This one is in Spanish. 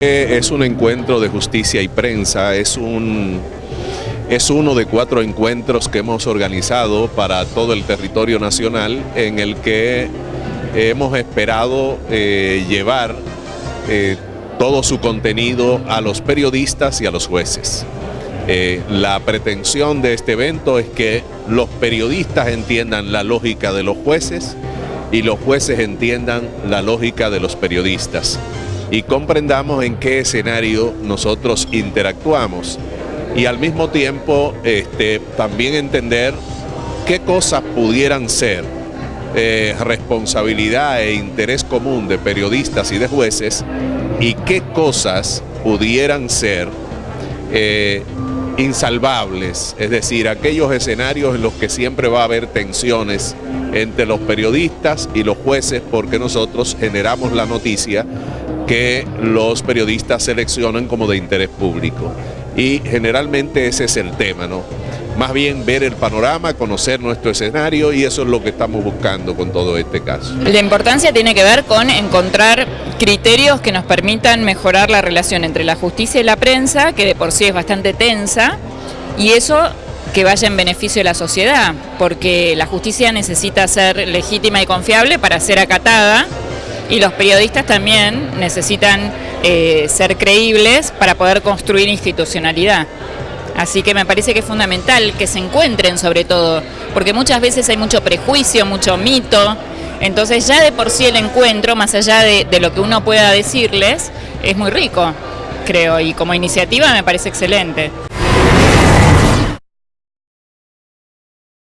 Es un encuentro de justicia y prensa, es, un, es uno de cuatro encuentros que hemos organizado para todo el territorio nacional en el que hemos esperado eh, llevar eh, todo su contenido a los periodistas y a los jueces. Eh, la pretensión de este evento es que los periodistas entiendan la lógica de los jueces y los jueces entiendan la lógica de los periodistas y comprendamos en qué escenario nosotros interactuamos. Y al mismo tiempo este, también entender qué cosas pudieran ser eh, responsabilidad e interés común de periodistas y de jueces y qué cosas pudieran ser eh, insalvables, es decir, aquellos escenarios en los que siempre va a haber tensiones entre los periodistas y los jueces porque nosotros generamos la noticia que los periodistas seleccionan como de interés público. Y generalmente ese es el tema, ¿no? Más bien ver el panorama, conocer nuestro escenario y eso es lo que estamos buscando con todo este caso. La importancia tiene que ver con encontrar criterios que nos permitan mejorar la relación entre la justicia y la prensa, que de por sí es bastante tensa, y eso que vaya en beneficio de la sociedad, porque la justicia necesita ser legítima y confiable para ser acatada, y los periodistas también necesitan eh, ser creíbles para poder construir institucionalidad. Así que me parece que es fundamental que se encuentren sobre todo, porque muchas veces hay mucho prejuicio, mucho mito, entonces ya de por sí el encuentro, más allá de, de lo que uno pueda decirles, es muy rico, creo, y como iniciativa me parece excelente.